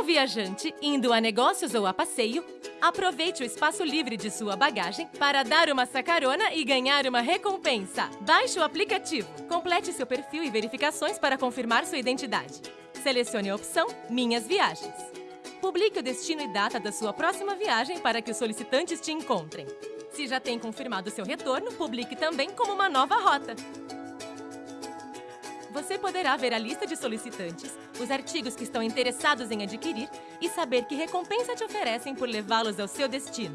um viajante indo a negócios ou a passeio, aproveite o espaço livre de sua bagagem para dar uma sacarona e ganhar uma recompensa. Baixe o aplicativo, complete seu perfil e verificações para confirmar sua identidade. Selecione a opção Minhas Viagens. Publique o destino e data da sua próxima viagem para que os solicitantes te encontrem. Se já tem confirmado seu retorno, publique também como uma nova rota. Você poderá ver a lista de solicitantes, os artigos que estão interessados em adquirir e saber que recompensa te oferecem por levá-los ao seu destino.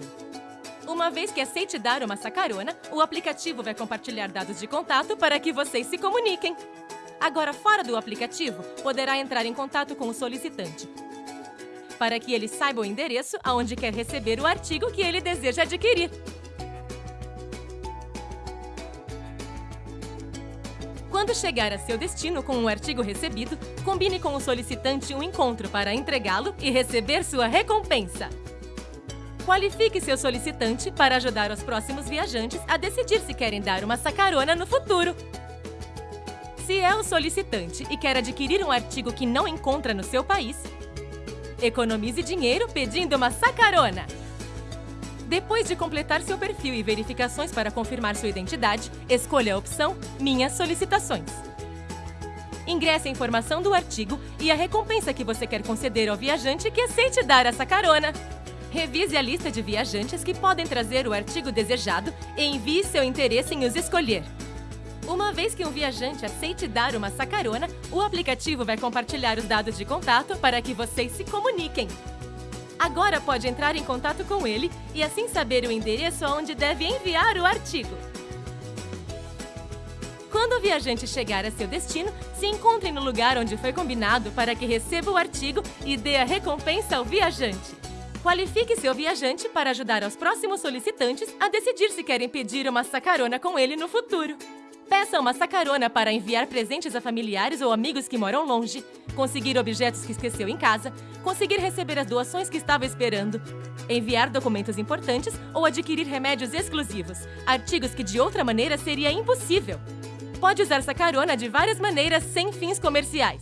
Uma vez que aceite dar uma sacarona, o aplicativo vai compartilhar dados de contato para que vocês se comuniquem. Agora, fora do aplicativo, poderá entrar em contato com o solicitante, para que ele saiba o endereço aonde quer receber o artigo que ele deseja adquirir. Quando chegar a seu destino com o artigo recebido, combine com o solicitante um encontro para entregá-lo e receber sua recompensa. Qualifique seu solicitante para ajudar os próximos viajantes a decidir se querem dar uma sacarona no futuro. Se é o solicitante e quer adquirir um artigo que não encontra no seu país, economize dinheiro pedindo uma sacarona. Depois de completar seu perfil e verificações para confirmar sua identidade, escolha a opção Minhas solicitações. Ingresse a informação do artigo e a recompensa que você quer conceder ao viajante que aceite dar essa carona. Revise a lista de viajantes que podem trazer o artigo desejado e envie seu interesse em os escolher. Uma vez que um viajante aceite dar uma sacarona, o aplicativo vai compartilhar os dados de contato para que vocês se comuniquem. Agora pode entrar em contato com ele e assim saber o endereço aonde deve enviar o artigo. Quando o viajante chegar a seu destino, se encontre no lugar onde foi combinado para que receba o artigo e dê a recompensa ao viajante. Qualifique seu viajante para ajudar aos próximos solicitantes a decidir se querem pedir uma sacarona com ele no futuro. Peça uma sacarona para enviar presentes a familiares ou amigos que moram longe, conseguir objetos que esqueceu em casa, conseguir receber as doações que estava esperando, enviar documentos importantes ou adquirir remédios exclusivos, artigos que de outra maneira seria impossível. Pode usar sacarona de várias maneiras sem fins comerciais.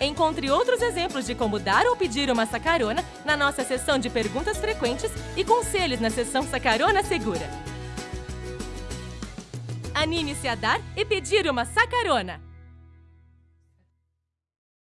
Encontre outros exemplos de como dar ou pedir uma sacarona na nossa seção de perguntas frequentes e conselhos na seção Sacarona Segura. Anime-se a dar e pedir uma sacarona!